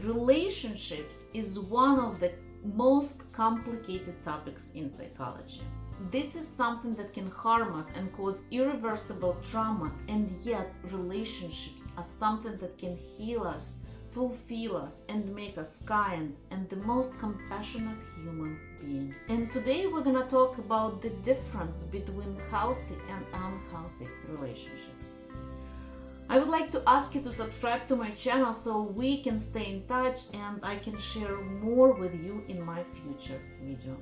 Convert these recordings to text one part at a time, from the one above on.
Relationships is one of the most complicated topics in psychology. This is something that can harm us and cause irreversible trauma, and yet, relationships are something that can heal us, fulfill us, and make us kind and the most compassionate human being. And today, we're gonna talk about the difference between healthy and unhealthy relationships. I would like to ask you to subscribe to my channel so we can stay in touch and I can share more with you in my future video.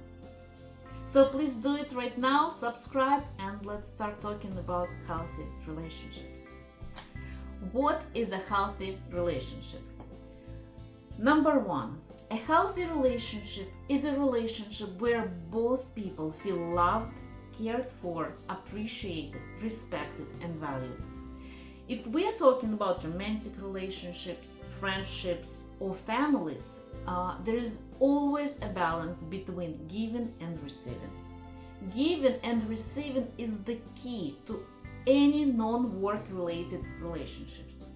So please do it right now, subscribe and let's start talking about healthy relationships. What is a healthy relationship? Number one, a healthy relationship is a relationship where both people feel loved, cared for, appreciated, respected, and valued. If we are talking about romantic relationships, friendships, or families, uh, there is always a balance between giving and receiving. Giving and receiving is the key to any non work related relationships.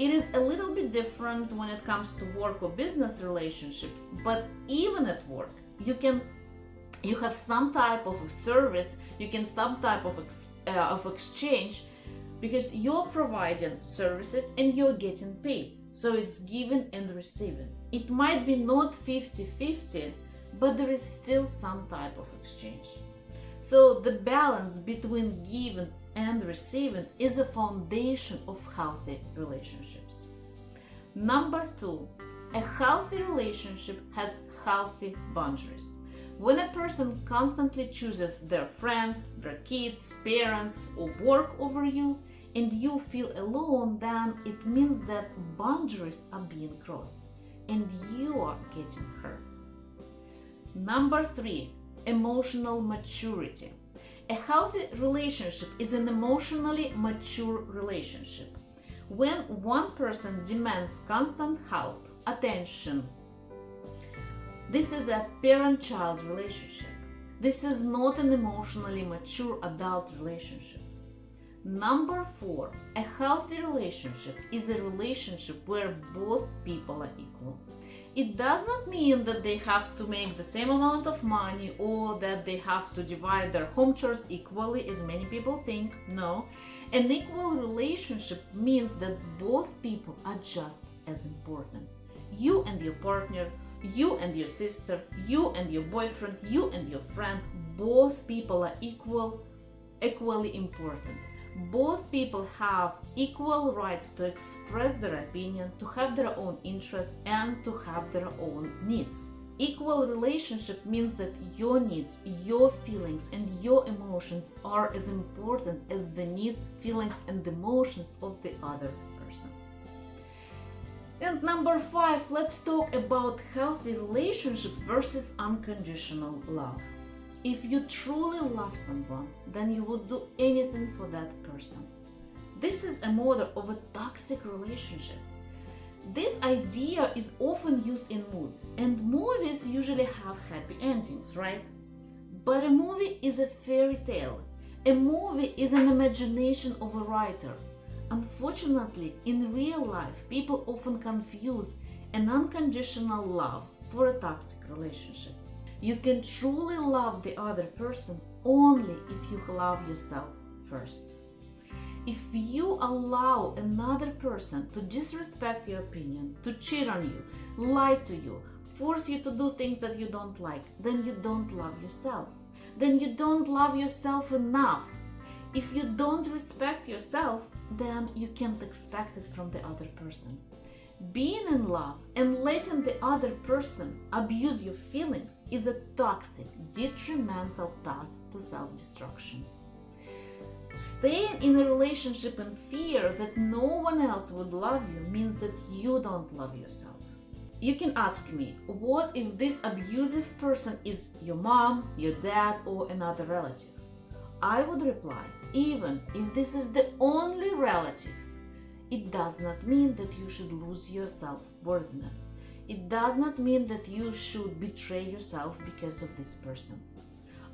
It is a little bit different when it comes to work or business relationships, but even at work, you can you have some type of service, you can some type of, ex, uh, of exchange because you're providing services and you're getting paid. So it's giving and receiving. It might be not 50 50, but there is still some type of exchange. So the balance between giving and receiving is a foundation of healthy relationships. Number two, a healthy relationship has healthy boundaries. When a person constantly chooses their friends, their kids, parents, or work over you, and you feel alone, then it means that boundaries are being crossed and you are getting hurt. Number three, emotional maturity. A healthy relationship is an emotionally mature relationship. When one person demands constant help, attention, this is a parent child relationship. This is not an emotionally mature adult relationship. Number four, a healthy relationship is a relationship where both people are equal. It does not mean that they have to make the same amount of money or that they have to divide their home chores equally, as many people think. No. An equal relationship means that both people are just as important. You and your partner, you and your sister, you and your boyfriend, you and your friend, both people are equal, equally important both people have equal rights to express their opinion, to have their own interests, and to have their own needs. Equal relationship means that your needs, your feelings, and your emotions are as important as the needs, feelings, and emotions of the other person. And number five, let's talk about healthy relationship versus unconditional love. If you truly love someone, then you would do anything for that person. This is a model of a toxic relationship. This idea is often used in movies, and movies usually have happy endings, right? But a movie is a fairy tale. A movie is an imagination of a writer. Unfortunately, in real life, people often confuse an unconditional love for a toxic relationship. You can truly love the other person only if you love yourself first. If you allow another person to disrespect your opinion, to cheat on you, lie to you, force you to do things that you don't like, then you don't love yourself. Then you don't love yourself enough. If you don't respect yourself, then you can't expect it from the other person. Being in love and letting the other person abuse your feelings is a toxic, detrimental path to self destruction. Staying in a relationship in fear that no one else would love you means that you don't love yourself. You can ask me, what if this abusive person is your mom, your dad, or another relative? I would reply, even if this is the only relative it does not mean that you should lose your self worthiness. It does not mean that you should betray yourself because of this person.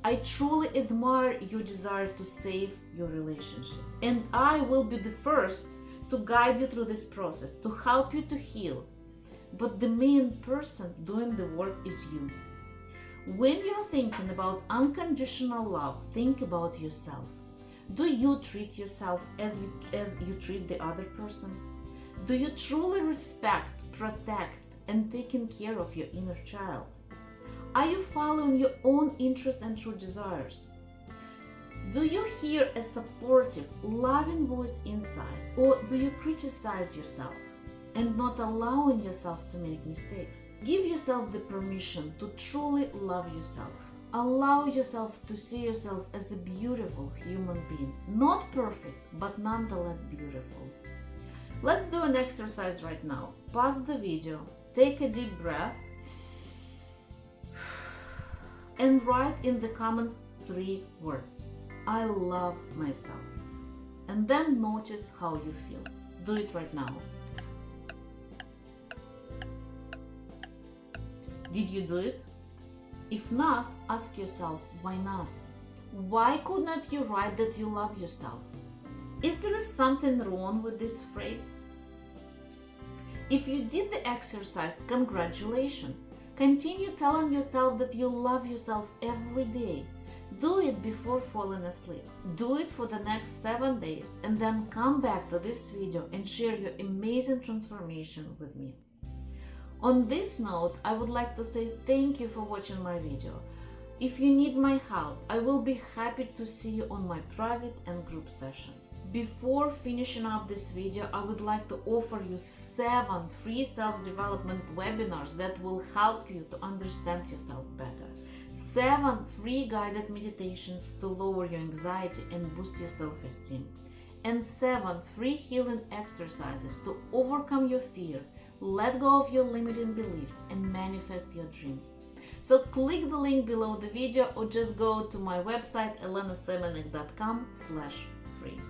I truly admire your desire to save your relationship, and I will be the first to guide you through this process, to help you to heal. but the main person doing the work is you. When you're thinking about unconditional love, think about yourself. Do you treat yourself as you, as you treat the other person? Do you truly respect, protect, and taking care of your inner child? Are you following your own interests and true desires? Do you hear a supportive, loving voice inside, or do you criticize yourself and not allowing yourself to make mistakes? Give yourself the permission to truly love yourself. Allow yourself to see yourself as a beautiful human being. Not perfect, but nonetheless beautiful. Let's do an exercise right now. Pause the video, take a deep breath, and write in the comments three words. I love myself. And then notice how you feel. Do it right now. Did you do it? If not, ask yourself why not? Why could not you write that you love yourself? Is there something wrong with this phrase? If you did the exercise, congratulations. Continue telling yourself that you love yourself every day. Do it before falling asleep. Do it for the next 7 days and then come back to this video and share your amazing transformation with me. On this note, I would like to say thank you for watching my video. If you need my help, I will be happy to see you on my private and group sessions. Before finishing up this video, I would like to offer you 7 free self-development webinars that will help you to understand yourself better. 7 free guided meditations to lower your anxiety and boost your self-esteem. And 7 free healing exercises to overcome your fear, let go of your limiting beliefs and manifest your dreams. So click the link below the video or just go to my website elenasemenek.com slash free.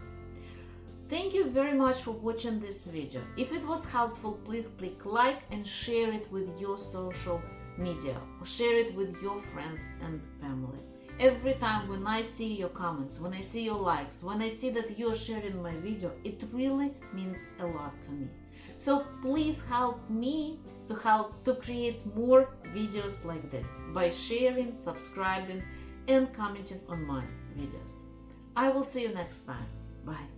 Thank you very much for watching this video. If it was helpful, please click like and share it with your social media or share it with your friends and family. Every time when I see your comments, when I see your likes, when I see that you're sharing my video, it really means a lot to me. So please help me to help to create more videos like this by sharing, subscribing and commenting on my videos. I will see you next time. Bye.